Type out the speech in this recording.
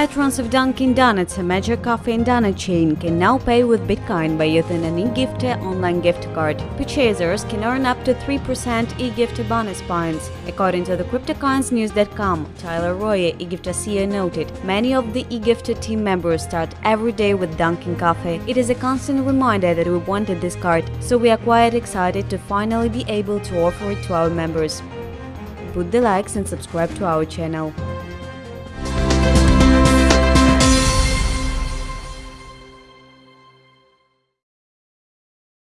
Patrons of Dunkin' Donuts, a major coffee and donut chain, can now pay with Bitcoin by using an e-gift online gift card. Purchasers can earn up to 3% e-gift bonus points. According to the CryptoCoinsNews.com, Tyler Roye, e-gift CEO, noted, many of the e-gift team members start every day with Dunkin' Coffee. It is a constant reminder that we wanted this card, so we are quite excited to finally be able to offer it to our members. Put the likes and subscribe to our channel.